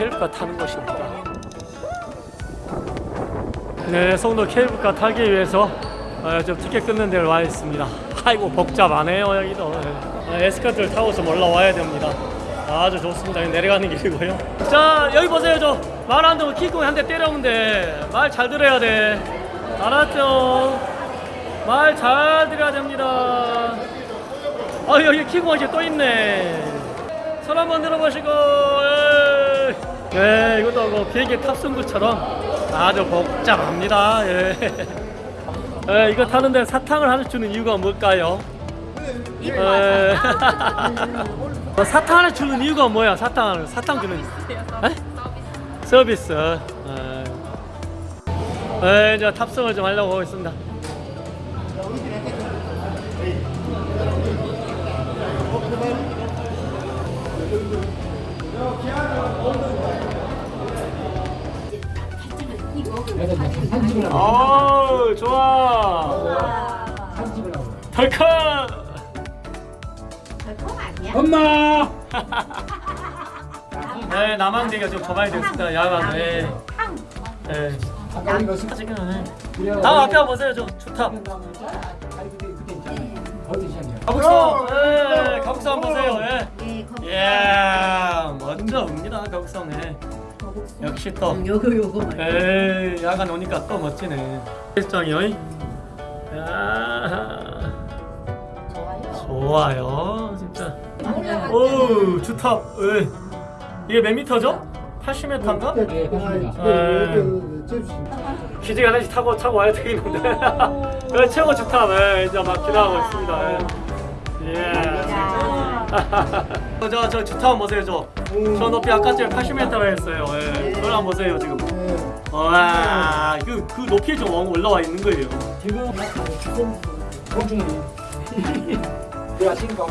케이블카 타는 곳입니다. 네, 송도 케이블카 타기 위해서 어, 좀 티켓 끊는 데를 와 있습니다. 아이고 복잡하네요 여기도. 네. 아, 에스카트를 타고서 올라와야 됩니다. 아주 좋습니다. 내려가는 길이고요. 자 여기 보세요 저 말 안 듣고 킥공 한 대 때려오면 돼. 말잘 들어야 돼. 알았죠? 말 잘 들어야 됩니다. 아 여기 킥공 이제 또 있네. 손 한번 들어보시고. 예. 네 이것도 뭐 비행기 탑승구처럼 아주 복잡합니다. 예. 예, 이거 타는데 사탕을 하나 주는 이유가 뭘까요? 예. 어, 사탕 하나 주는 이유가 뭐야? 사탕 사탕 주는 에? 서비스. 예. 예, 이제 탑승을 좀 하려고 하고 있습니다. 어우 좋아. 덜컥. 별거 아니야? 엄마! 네, 남한대가 좀 접아야 됐습니다. 야간. 네. 탕. 네. 아까 이거 네. 그래요. 다음 앞에 보세요. 저 좋다. 시작이야? 가북성. 예, 가북성 한번 보세요. 예. 예, 먼저 옵니다. 가북성. 예. 역시 또. 음, 요거 요거 말이야. 에이, 야간 오니까 또 멋지네. 야, 좋아요. 좋아요, 진짜. 오. 에. 이게 몇 미터죠? 80m인가? 네, 그렇습니다. 기지개 하나씩 타고 타고 와야 되겠는데. 네, 최고 좋다. 네, 이제 막 기대하고 있습니다. 예. 예. 저, 저 주타 한번 보세요, 저. 저 높이 아까 전에 80m라 했어요. 예. 그걸 한번 보세요, 지금. 와, 그, 그 높이에 좀 올라와 있는 거예요. 지금 공중이 내가 신고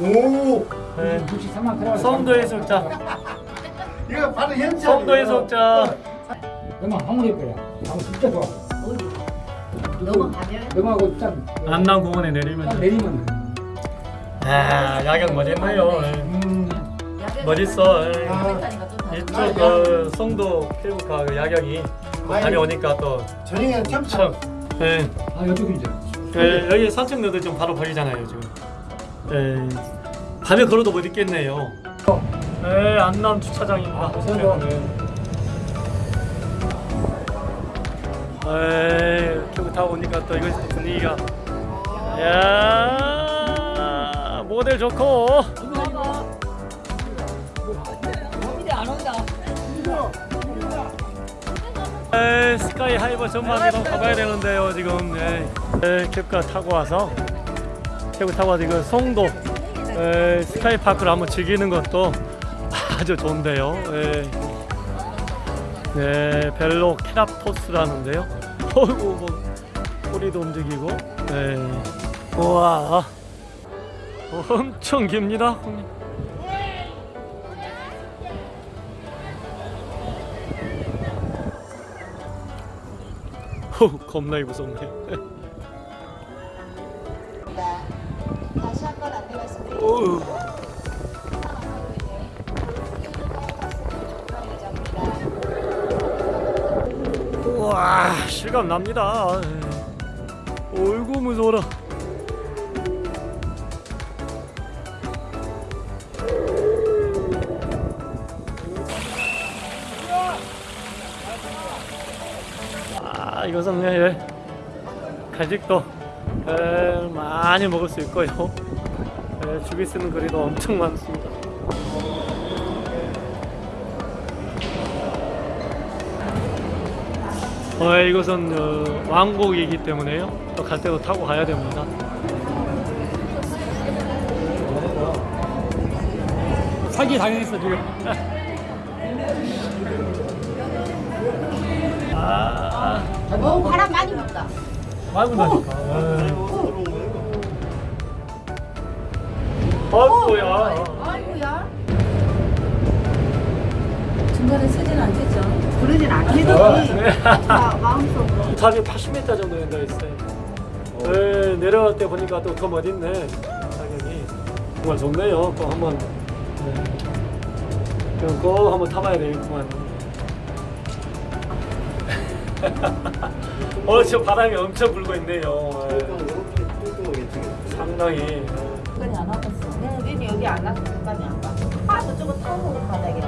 오, 네. 63만 그래. 성도 해수욕장. 이거 바로 현장. 성도 해수욕장. 엄마 황홀해. 하고 진짜 좋아. 어디? 넘어가면 넘어가고 짠. 안남공원에 짠 내리면. 내리면. 아, 야경 멋있네요. 예. 음. 멋있어. 예. 다른 이쪽 그 성도 케이블카 그 야경이 밤에 오니까 또 저녁에 참 참. 예. 아 이쪽이 이제. 예, 여기 산책로도 좀 바로 보이잖아요 지금. 예. 밤에 걸어도 못 있겠네요. 네, 안남 주차장입니다. 보세요. 네. 에 큐브 타고 오니까 또 이거 분위기가 야 모델 좋고 에 스카이 하이버 전망대로 가봐야 되는데요 지금 예. 에 캡카 타고 와서 캡을 타고 와서 이거 송도 에, 스카이 파크를 한번 즐기는 것도 아주 좋은데요 예. 네, 벨로 케라토스라는데요. 어이구, 뭐, 꼬리도 움직이고. 네. 우와. 엄청 깁니다. 형님. 호, 겁나게 무섭네. 다시 한번 안내 말씀드립니다. 어우. 우와, 실감 납니다. 어이구, 무서워라. 아, 이것은 예, 간식도 예, 많이 먹을 수 있고요. 예, 주비 쓰는 거리도 엄청 많습니다. 어, 이것은 어, 왕복이기 때문에요. 또갈 때도 타고 가야 됩니다. 사기 당했어 지금. 어, 바람 많이 분다. 많이 나니까. 어이구야. 아이고야. 중간에 쓰진 않겠죠. 그러진 않겠지. 자, 마음속으로. 탑이 80m 정도 된다 했어요. 네, 내려갈 때 보니까 또 더 멋있네. 가격이 정말 좋네요. 또 한번 네. 그럼 꼭 한번 타봐야 되겠구만. 어, 지금 바람이 엄청 불고 있네요. 예. 상당히. 끝까지 안 와봤어. 네, 여기 안 와서 끝까지 안 가. 아, 저쪽은 타고 바닥에